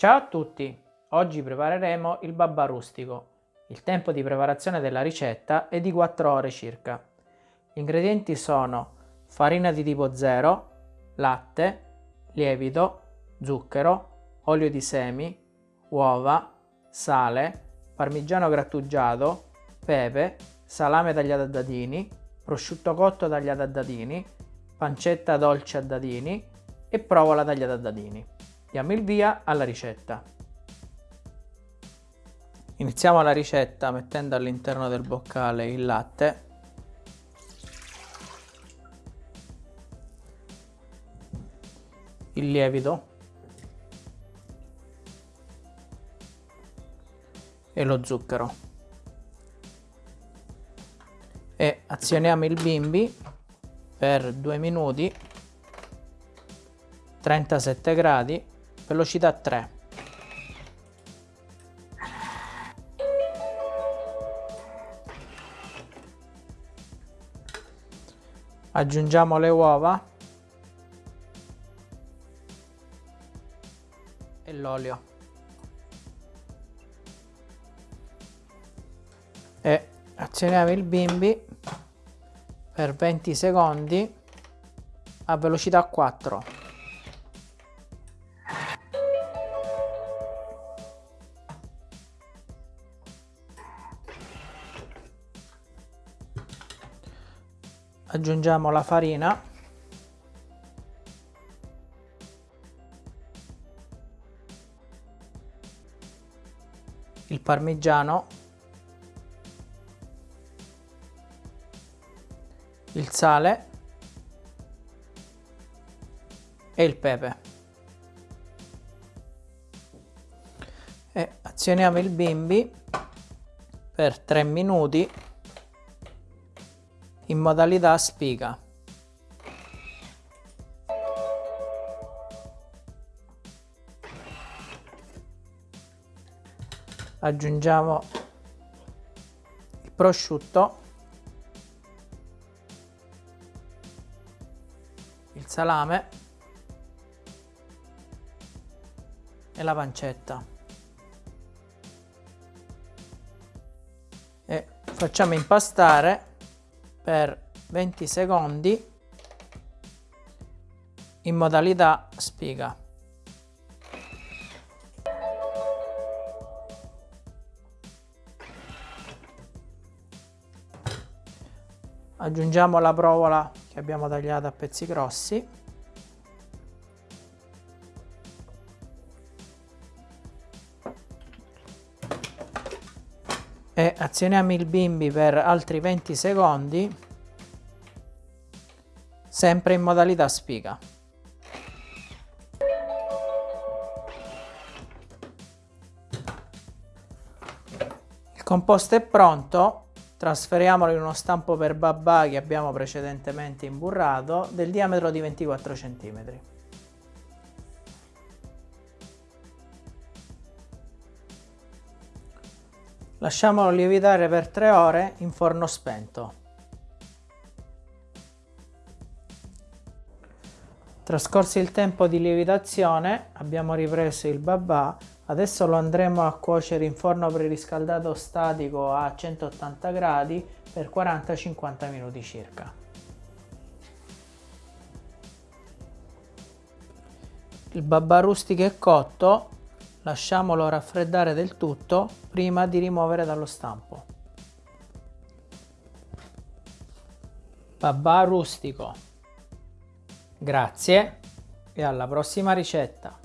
Ciao a tutti! Oggi prepareremo il babà rustico. Il tempo di preparazione della ricetta è di 4 ore circa. Gli ingredienti sono farina di tipo 0, latte, lievito, zucchero, olio di semi, uova, sale, parmigiano grattugiato, pepe, salame tagliato a dadini, prosciutto cotto tagliato a dadini, pancetta dolce a dadini e provola tagliata a dadini. Diamo il via alla ricetta. Iniziamo la ricetta mettendo all'interno del boccale il latte. Il lievito. E lo zucchero. E azioniamo il bimbi per 2 minuti 37 gradi velocità 3 aggiungiamo le uova. E l'olio. E azioniamo il bimbi per 20 secondi a velocità 4 aggiungiamo la farina. Il parmigiano. Il sale. E il pepe. E azioniamo il bimbi per 3 minuti in modalità spiga. Aggiungiamo il prosciutto, il salame e la pancetta. E facciamo impastare per 20 secondi in modalità spiga. Aggiungiamo la provola che abbiamo tagliato a pezzi grossi. E azioniamo il bimbi per altri 20 secondi sempre in modalità spiga. Il composto è pronto, trasferiamolo in uno stampo per babà che abbiamo precedentemente imburrato del diametro di 24 cm. Lasciamolo lievitare per 3 ore in forno spento. Trascorso il tempo di lievitazione abbiamo ripreso il babà, adesso lo andremo a cuocere in forno preriscaldato statico a 180 gradi per 40-50 minuti circa. Il babà rustico è cotto, Lasciamolo raffreddare del tutto prima di rimuovere dallo stampo. Babà rustico. Grazie e alla prossima ricetta.